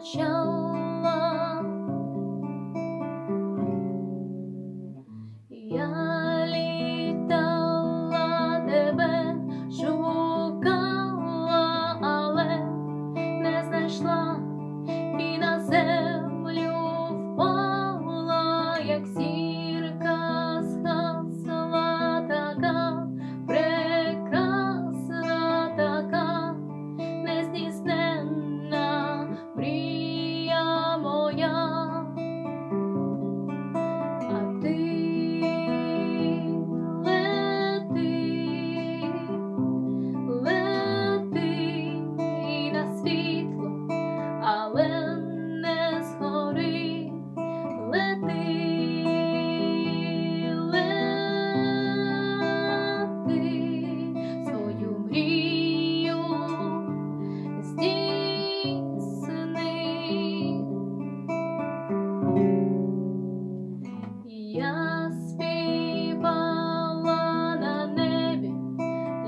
начала. Я літала тебе, шукала, але не знайшла. Я співала на небі,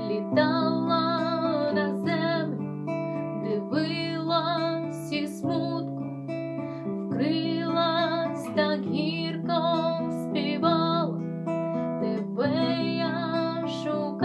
літала на землю, дивилась і смутку, вкрилась так гірко співала, тебе я шукала.